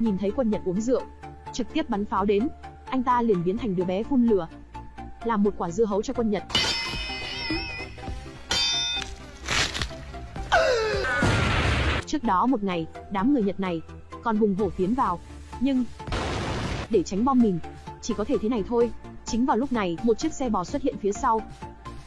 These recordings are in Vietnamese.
nhìn thấy quân Nhật uống rượu, trực tiếp bắn pháo đến, anh ta liền biến thành đứa bé phun lửa, làm một quả dưa hấu cho quân Nhật. Trước đó một ngày, đám người Nhật này còn hùng hổ tiến vào, nhưng để tránh bom mìn, chỉ có thể thế này thôi. Chính vào lúc này, một chiếc xe bò xuất hiện phía sau,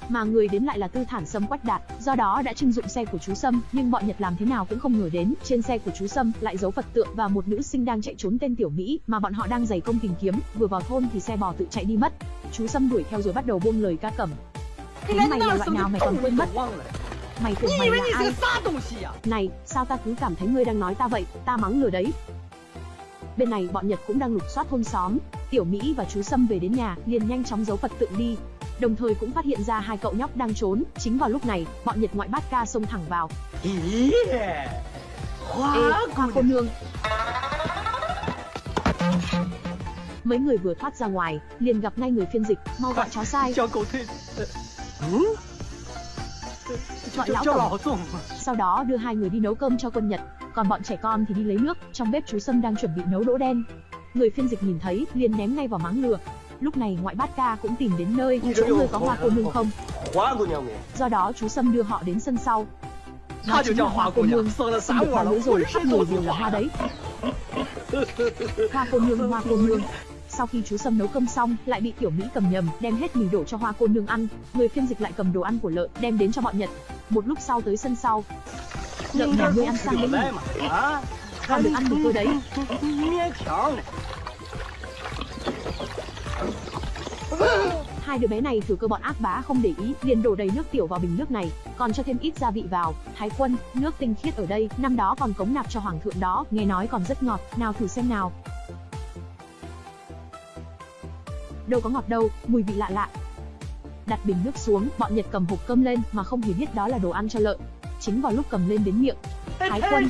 mà người đến lại là tư thản sâm quách đạt do đó đã trưng dụng xe của chú sâm nhưng bọn nhật làm thế nào cũng không ngờ đến trên xe của chú sâm lại giấu phật tượng và một nữ sinh đang chạy trốn tên tiểu mỹ mà bọn họ đang dày công tìm kiếm vừa vào thôn thì xe bò tự chạy đi mất. Chú sâm đuổi theo rồi bắt đầu buông lời ca cẩm. Đúng mày là loại nào mày còn quên mất? Mày tưởng mày là ai? Này, sao ta cứ cảm thấy ngươi đang nói ta vậy? Ta mắng lừa đấy. Bên này bọn Nhật cũng đang lục soát thôn xóm. Tiểu Mỹ và chú Sâm về đến nhà liền nhanh chóng giấu Phật tượng đi đồng thời cũng phát hiện ra hai cậu nhóc đang trốn. Chính vào lúc này, bọn Nhật ngoại bát ca xông thẳng vào. Ý, hoa, Ê, hoa cô nương. Mấy người vừa thoát ra ngoài, liền gặp ngay người phiên dịch, mau gọi chó sai. Gọi lão tổng. Sau đó đưa hai người đi nấu cơm cho quân Nhật, còn bọn trẻ con thì đi lấy nước. Trong bếp chú Sâm đang chuẩn bị nấu đỗ đen. Người phiên dịch nhìn thấy, liền ném ngay vào máng lửa, Lúc này ngoại bát ca cũng tìm đến nơi chỗ người có hoa cô nương không. Do đó chú Sâm đưa họ đến sân sau. Nó chính là hoa cô nương, sinh được hoa nữa rồi, khắp người đều là hoa đấy. Hoa cô nương, hoa cô nương. Sau khi chú Sâm nấu cơm xong, lại bị tiểu Mỹ cầm nhầm, đem hết mì đổ cho hoa cô nương ăn. Người phiên dịch lại cầm đồ ăn của lợn, đem đến cho bọn Nhật. Một lúc sau tới sân sau. Lợn nhà ngươi ăn sang đấy nhỉ? Con được ăn mì tôi đấy. Hai đứa bé này thừa cơ bọn ác bá không để ý, liền đổ đầy nước tiểu vào bình nước này, còn cho thêm ít gia vị vào. Thái quân, nước tinh khiết ở đây, năm đó còn cống nạp cho hoàng thượng đó, nghe nói còn rất ngọt, nào thử xem nào. Đâu có ngọt đâu, mùi vị lạ lạ. Đặt bình nước xuống, bọn Nhật cầm hộp cơm lên mà không hề biết đó là đồ ăn cho lợn. Chính vào lúc cầm lên đến miệng, Thái quân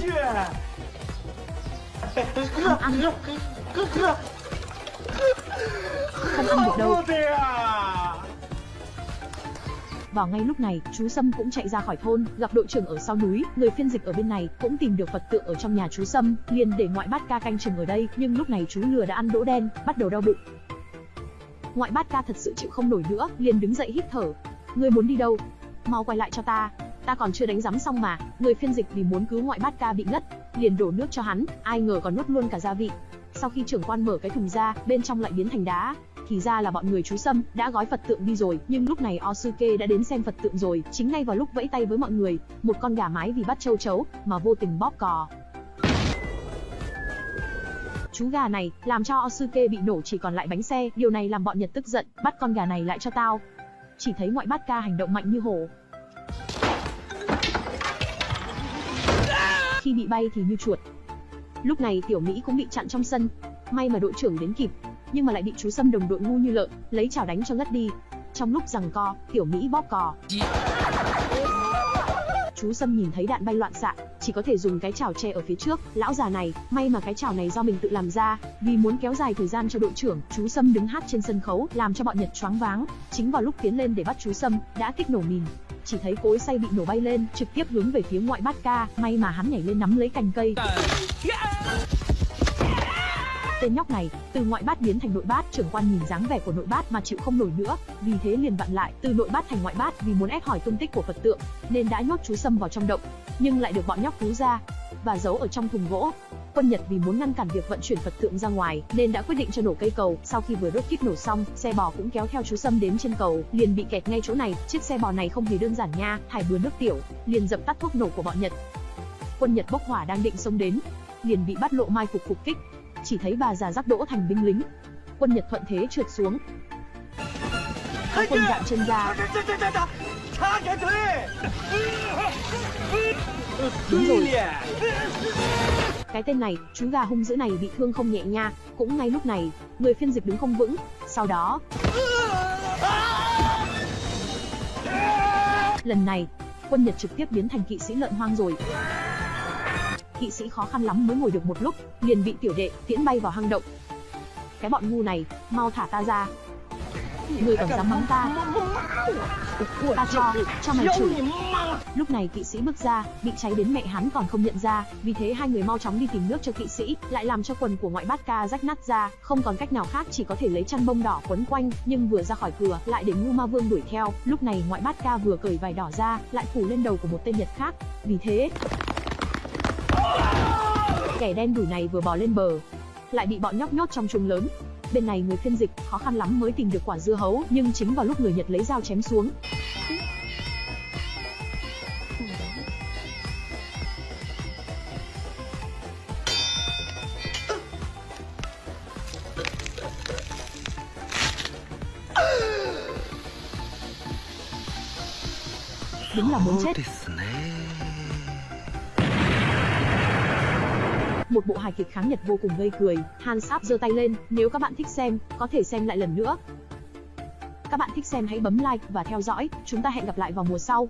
không ăn không ăn được đâu vào ngay lúc này, chú Sâm cũng chạy ra khỏi thôn, gặp đội trưởng ở sau núi, người phiên dịch ở bên này cũng tìm được Phật tượng ở trong nhà chú Sâm, liền để ngoại bát ca canh chừng ở đây, nhưng lúc này chú lừa đã ăn đỗ đen, bắt đầu đau bụng. Ngoại bát ca thật sự chịu không nổi nữa, liền đứng dậy hít thở. Ngươi muốn đi đâu? Mau quay lại cho ta, ta còn chưa đánh giám xong mà. Người phiên dịch vì muốn cứu ngoại bát ca bị ngất, liền đổ nước cho hắn, ai ngờ còn nuốt luôn cả gia vị. Sau khi trưởng quan mở cái thùng ra, bên trong lại biến thành đá, thì ra là bọn người chú Sâm đã gói Phật tượng đi rồi, nhưng lúc này Osuke đã đến xem Phật tượng rồi, chính ngay vào lúc vẫy tay với mọi người, một con gà mái vì bắt châu chấu mà vô tình bóp cò. Chú gà này làm cho Osuke bị nổ chỉ còn lại bánh xe, điều này làm bọn Nhật tức giận, bắt con gà này lại cho tao. Chỉ thấy ngoại bát ca hành động mạnh như hổ. Khi bị bay thì như chuột, Lúc này Tiểu Mỹ cũng bị chặn trong sân. May mà đội trưởng đến kịp, nhưng mà lại bị chú Sâm đồng đội ngu như lợn, lấy chảo đánh cho ngất đi. Trong lúc giằng co, Tiểu Mỹ bóp cò. Chú Sâm nhìn thấy đạn bay loạn xạ, chỉ có thể dùng cái chảo che ở phía trước. Lão già này, may mà cái chảo này do mình tự làm ra, vì muốn kéo dài thời gian cho đội trưởng, chú Sâm đứng hát trên sân khấu, làm cho bọn Nhật choáng váng. Chính vào lúc tiến lên để bắt chú Sâm, đã kích nổ mìn, chỉ thấy cối xay bị nổ bay lên, trực tiếp hướng về phía ngoại bát ca, may mà hắn nhảy lên nắm lấy cành cây. Tên nhóc này, từ ngoại bát biến thành nội bát, trưởng quan nhìn dáng vẻ của nội bát mà chịu không nổi nữa, vì thế liền vặn lại, từ nội bát thành ngoại bát vì muốn ép hỏi tung tích của Phật tượng, nên đã nhốt chú Sâm vào trong động, nhưng lại được bọn nhóc cứu ra và giấu ở trong thùng gỗ. Quân Nhật vì muốn ngăn cản việc vận chuyển Phật tượng ra ngoài, nên đã quyết định cho nổ cây cầu. Sau khi vừa đốt kíp nổ xong, xe bò cũng kéo theo chú Sâm đến trên cầu, liền bị kẹt ngay chỗ này. Chiếc xe bò này không hề đơn giản nha, thải bừa nước tiểu, liền dập tắt thuốc nổ của bọn Nhật. Quân Nhật bốc hỏa đang định xông đến, liền bị bắt lộ mai phục phục kích. Chỉ thấy bà già rắc đỗ thành binh lính. Quân Nhật thuận thế trượt xuống. Các quân dạn chân ra. Đúng rồi. Cái tên này, chú gà hung dữ này bị thương không nhẹ nha. Cũng ngay lúc này, người phiên dịch đứng không vững. Sau đó... Lần này, quân Nhật trực tiếp biến thành kỵ sĩ lợn hoang rồi kỵ sĩ khó khăn lắm mới ngồi được một lúc, liền bị tiểu đệ tiễn bay vào hang động. Cái bọn ngu này, mau thả ta ra. Người còn dám mắng ta. Ta cho, cho mày chửi. Lúc này kỵ sĩ bước ra, bị cháy đến mẹ hắn còn không nhận ra, vì thế hai người mau chóng đi tìm nước cho kỵ sĩ, lại làm cho quần của ngoại bát ca rách nát ra, không còn cách nào khác chỉ có thể lấy chăn bông đỏ quấn quanh, nhưng vừa ra khỏi cửa, lại để ngu ma vương đuổi theo, lúc này ngoại bát ca vừa cởi vải đỏ ra, lại phủ lên đầu của một tên Nhật khác, vì thế kẻ đen đủi này vừa bò lên bờ, lại bị bọn nhóc nhốt trong chuồng lớn. Bên này người phiên dịch khó khăn lắm mới tìm được quả dưa hấu, nhưng chính vào lúc người Nhật lấy dao chém xuống, đúng là muốn chết. Một bộ hài kịch kháng Nhật vô cùng gây cười, Han Sáp giơ tay lên, nếu các bạn thích xem, có thể xem lại lần nữa. Các bạn thích xem hãy bấm like và theo dõi, chúng ta hẹn gặp lại vào mùa sau.